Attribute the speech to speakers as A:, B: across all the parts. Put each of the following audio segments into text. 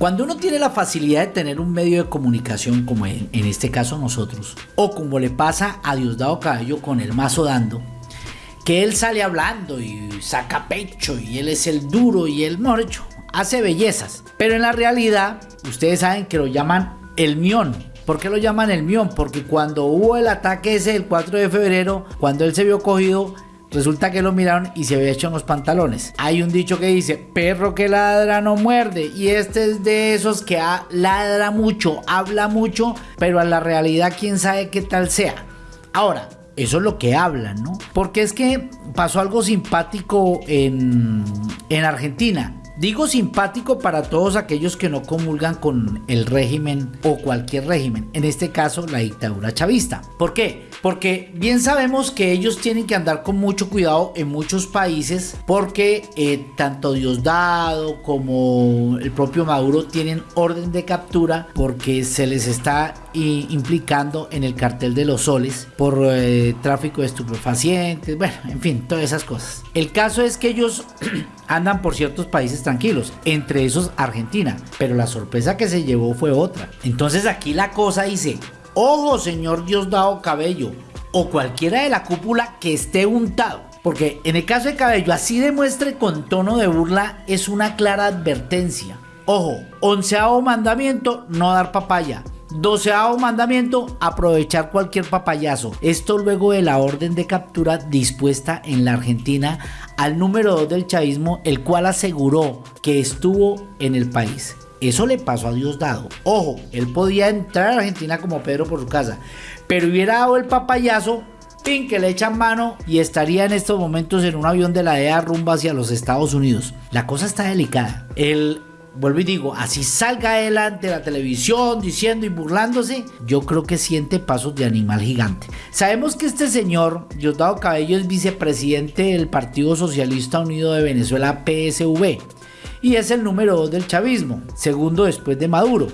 A: Cuando uno tiene la facilidad de tener un medio de comunicación como en, este caso nosotros, o como le pasa a Diosdado Cabello con el mazo dando, que él sale hablando y saca pecho y él es el duro y él, mejor dicho, hace bellezas. Pero en la realidad, ustedes saben que lo llaman el mión. ¿Por qué lo llaman el mión? Porque cuando hubo el ataque ese el 4 de febrero, cuando él se vio cogido, Resulta que lo miraron y se había hecho en los pantalones. Hay un dicho que dice, perro que ladra no muerde. Y este es de esos que ladra mucho, habla mucho, pero a la realidad quién sabe qué tal sea. Ahora, eso es lo que hablan, ¿no? Porque es que pasó algo simpático en, en Argentina. Digo simpático para todos aquellos que no comulgan con el régimen o cualquier régimen, en este caso la dictadura chavista. ¿Por qué? Porque bien sabemos que ellos tienen que andar con mucho cuidado en muchos países porque eh, tanto Diosdado como el propio Maduro tienen orden de captura porque se les está implicando en el cartel de los soles por eh, tráfico de estupefacientes, bueno, en fin, todas esas cosas. El caso es que ellos andan por ciertos países tranquilos, entre esos Argentina, pero la sorpresa que se llevó fue otra. Entonces aquí la cosa dice, ojo señor Diosdado Cabello, o cualquiera de la cúpula que esté untado. Porque en el caso de Cabello, así demuestre con tono de burla, es una clara advertencia. Ojo, onceavo mandamiento, no dar papaya. Doceavo mandamiento, aprovechar cualquier papayazo. Esto luego de la orden de captura dispuesta en la Argentina al número 2 del chavismo, el cual aseguró que estuvo en el país. Eso le pasó a Diosdado. Ojo, él podía entrar a Argentina como Pedro por su casa, pero hubiera dado el papayazo, pin que le echan mano y estaría en estos momentos en un avión de la DEA rumbo hacia los Estados Unidos. La cosa está delicada. El vuelvo y digo, así salga adelante la televisión diciendo y burlándose, yo creo que siente pasos de animal gigante. Sabemos que este señor, Diosdado Cabello, es vicepresidente del Partido Socialista Unido de Venezuela, PSV, y es el número 2 del chavismo, segundo después de Maduro.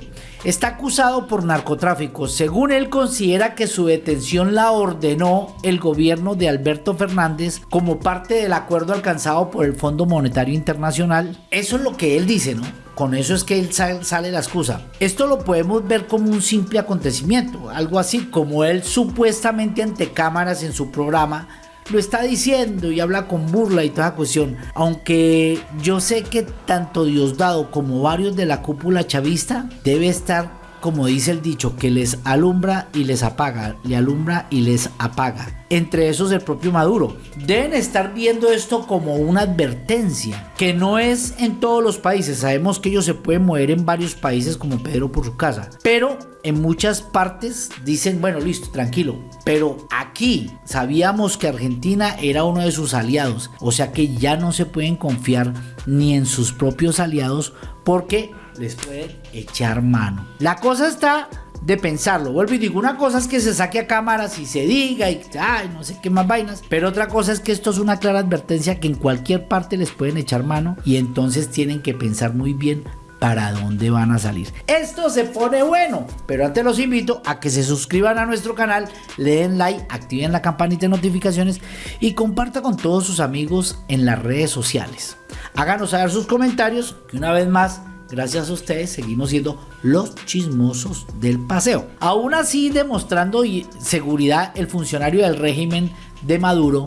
A: Está acusado por narcotráfico. Según él considera que su detención la ordenó el gobierno de Alberto Fernández como parte del acuerdo alcanzado por el Fondo Monetario Internacional. Eso es lo que él dice, ¿no? Con eso es que él sale la excusa. Esto lo podemos ver como un simple acontecimiento, algo así como él supuestamente ante cámaras en su programa lo está diciendo y habla con burla y toda cuestión. Aunque yo sé que tanto Diosdado como varios de la cúpula chavista debe estar como dice el dicho, que les alumbra y les apaga, le alumbra y les apaga. Entre esos el propio Maduro. Deben estar viendo esto como una advertencia, que no es en todos los países. Sabemos que ellos se pueden mover en varios países como Pedro por su casa. Pero en muchas partes dicen, bueno, listo, tranquilo. Pero aquí sabíamos que Argentina era uno de sus aliados. O sea que ya no se pueden confiar ni en sus propios aliados porque les pueden echar mano. La cosa está de pensarlo. Vuelvo y digo, una cosa es que se saque a cámaras y se diga y ay, no sé qué más vainas, pero otra cosa es que esto es una clara advertencia que en cualquier parte les pueden echar mano y entonces tienen que pensar muy bien para dónde van a salir. Esto se pone bueno, pero antes los invito a que se suscriban a nuestro canal, le den like, activen la campanita de notificaciones y compartan con todos sus amigos en las redes sociales. Háganos saber sus comentarios, que una vez más gracias a ustedes seguimos siendo los chismosos del paseo. Aún así, demostrando seguridad, el funcionario del régimen de Maduro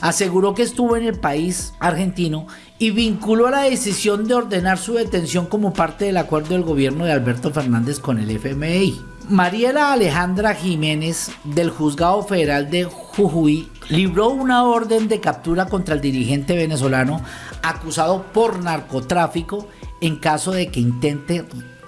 A: aseguró que estuvo en el país argentino y vinculó la decisión de ordenar su detención como parte del acuerdo del gobierno de Alberto Fernández con el FMI. Mariela Alejandra Jiménez del Juzgado Federal de Jujuy libró una orden de captura contra el dirigente venezolano acusado por narcotráfico en caso de que intente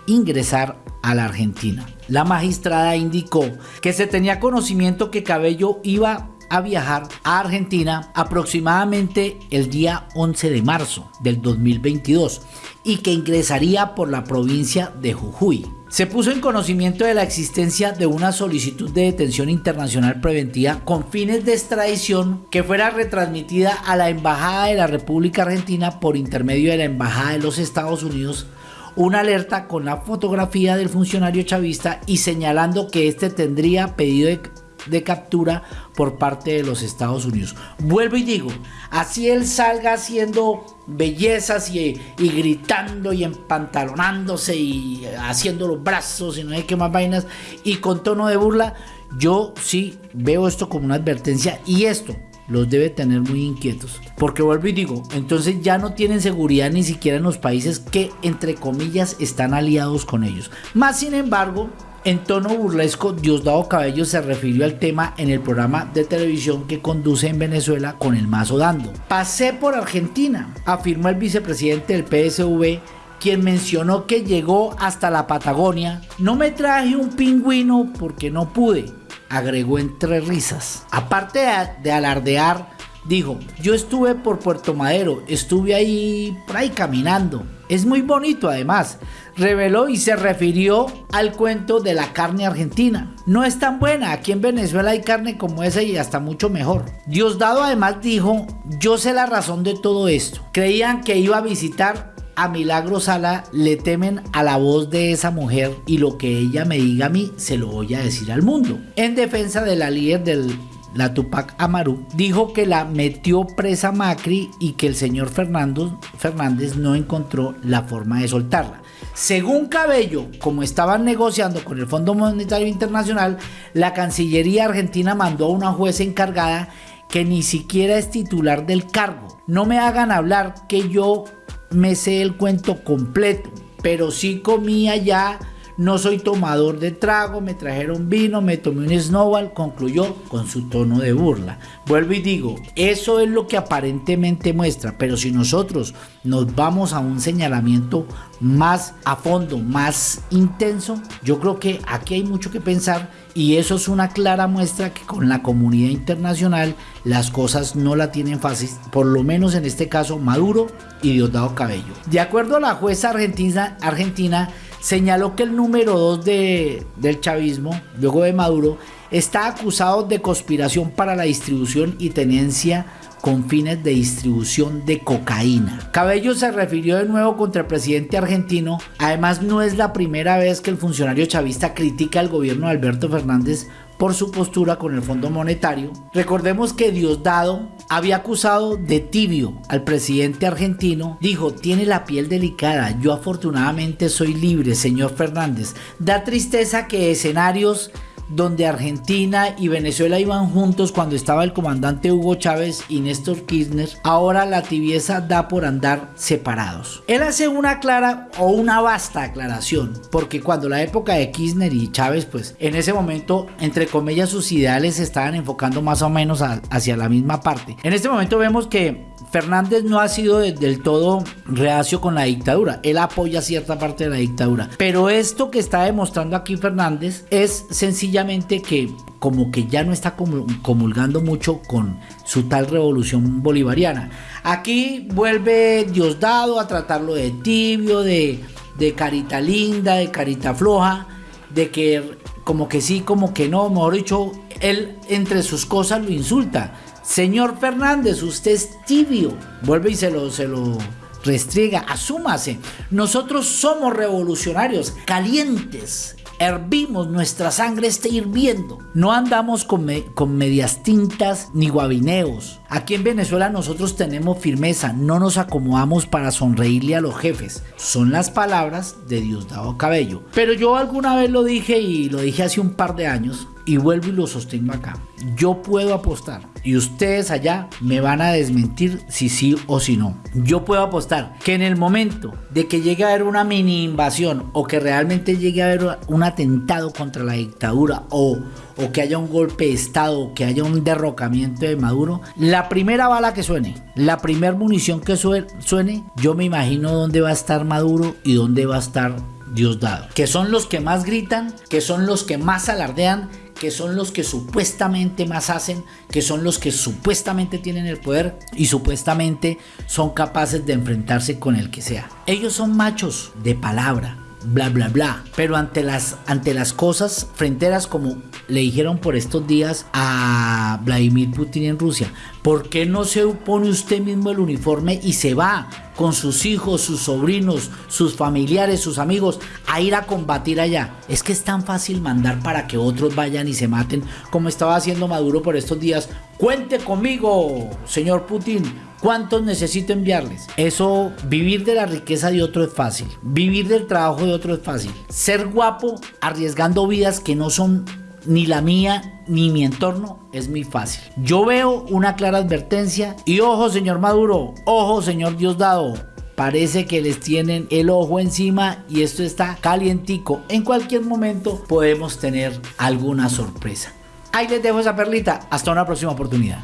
A: ingresar a la Argentina. La magistrada indicó que se tenía conocimiento que Cabello iba a viajar a Argentina aproximadamente el día 11 de marzo del 2022 y que ingresaría por la provincia de Jujuy. Se puso en conocimiento de la existencia de una solicitud de detención internacional preventiva con fines de extradición que fuera retransmitida a la Embajada de la República Argentina por intermedio de la Embajada de los Estados Unidos una alerta con la fotografía del funcionario chavista y señalando que este tendría pedido de de captura por parte de los Estados Unidos. Vuelvo y digo, así él salga haciendo bellezas y, y, gritando y empantalonándose y haciendo los brazos y no hay que más vainas y con tono de burla, yo sí veo esto como una advertencia y esto los debe tener muy inquietos. Porque vuelvo y digo, entonces ya no tienen seguridad ni siquiera en los países que, entre comillas, están aliados con ellos. Más sin embargo, en tono burlesco, Diosdado Cabello se refirió al tema en el programa de televisión que conduce en Venezuela con el mazo dando. Pasé por Argentina, afirmó el vicepresidente del PSV quien mencionó que llegó hasta la Patagonia. No me traje un pingüino porque no pude agregó entre risas. Aparte de, alardear, dijo, yo estuve por Puerto Madero, estuve ahí por ahí caminando. Es muy bonito además. Reveló y se refirió al cuento de la carne argentina. No es tan buena, aquí en Venezuela hay carne como esa y hasta mucho mejor. Diosdado además dijo, yo sé la razón de todo esto. Creían que iba a visitar a Milagro Sala le temen a la voz de esa mujer y lo que ella me diga a mí se lo voy a decir al mundo. En defensa de la líder del la Tupac Amaru, dijo que la metió presa Macri y que el señor Fernández no encontró la forma de soltarla. Según Cabello, como estaban negociando con el Fondo Monetario Internacional, la Cancillería Argentina mandó a una jueza encargada que ni siquiera es titular del cargo. No me hagan hablar que yo me sé el cuento completo, pero sí comía ya, no soy tomador de trago, me trajeron vino, me tomé un snowball, concluyó con su tono de burla. Vuelvo y digo, eso es lo que aparentemente muestra, pero si nosotros nos vamos a un señalamiento más a fondo, más intenso, yo creo que aquí hay mucho que pensar y eso es una clara muestra que con la comunidad internacional las cosas no la tienen fácil, por lo menos en este caso Maduro y Diosdado Cabello. De acuerdo a la jueza argentina, argentina señaló que el número 2 de, del chavismo, luego de Maduro, está acusado de conspiración para la distribución y tenencia con fines de distribución de cocaína. Cabello se refirió de nuevo contra el presidente argentino. Además, no es la primera vez que el funcionario chavista critica al gobierno de Alberto Fernández por su postura con el Fondo Monetario. Recordemos que Diosdado había acusado de tibio al presidente argentino. Dijo, tiene la piel delicada, yo afortunadamente soy libre, señor Fernández. Da tristeza que escenarios donde Argentina y Venezuela iban juntos cuando estaba el comandante Hugo Chávez y Néstor Kirchner, ahora la tibieza da por andar separados. Él hace una clara o una vasta aclaración, porque cuando la época de Kirchner y Chávez, pues en ese momento, entre comillas, sus ideales se estaban enfocando más o menos hacia la misma parte. En este momento vemos que Fernández no ha sido del todo reacio con la dictadura. Él apoya cierta parte de la dictadura. Pero esto que está demostrando aquí Fernández es que como que ya no está comulgando mucho con su tal revolución bolivariana. Aquí vuelve Diosdado a tratarlo de tibio, de, de carita linda, de carita floja, de que como que sí, como que no, mejor dicho, él entre sus cosas lo insulta. Señor Fernández, usted es tibio. Vuelve y se lo, se lo restriega. Asúmase. Nosotros somos revolucionarios, calientes. Hervimos, nuestra sangre está hirviendo. No andamos con, medias tintas ni guabineos. Aquí en Venezuela nosotros tenemos firmeza, no nos acomodamos para sonreírle a los jefes. Son las palabras de Diosdado Cabello. Pero yo alguna vez lo dije y lo dije hace un par de años y vuelvo y lo sostengo acá. Yo puedo apostar y ustedes allá me van a desmentir si sí o si no. Yo puedo apostar que en el momento de que llegue a haber una mini invasión o que realmente llegue a haber un atentado contra la dictadura o, o que haya un golpe de estado o que haya un derrocamiento de Maduro, la primera bala que suene, la primera munición que suene, yo me imagino dónde va a estar Maduro y dónde va a estar Diosdado, que son los que más gritan, que son los que más alardean, que son los que supuestamente más hacen, que son los que supuestamente tienen el poder y supuestamente son capaces de enfrentarse con el que sea. Ellos son machos de palabra, bla bla bla. Pero ante las, ante las cosas fronteras como le dijeron por estos días a Vladimir Putin en Rusia, ¿por qué no se pone usted mismo el uniforme y se va con sus hijos, sus sobrinos, sus familiares, sus amigos a ir a combatir allá? Es que es tan fácil mandar para que otros vayan y se maten como estaba haciendo Maduro por estos días. Cuente conmigo, señor Putin. ¿Cuántos necesito enviarles? Eso, vivir de la riqueza de otro es fácil. Vivir del trabajo de otro es fácil. Ser guapo arriesgando vidas que no son ni la mía ni mi entorno es muy fácil. Yo veo una clara advertencia y ojo señor Maduro, ojo señor Diosdado, parece que les tienen el ojo encima y esto está calientico. En cualquier momento podemos tener alguna sorpresa. Ahí les dejo esa perlita. Hasta una próxima oportunidad.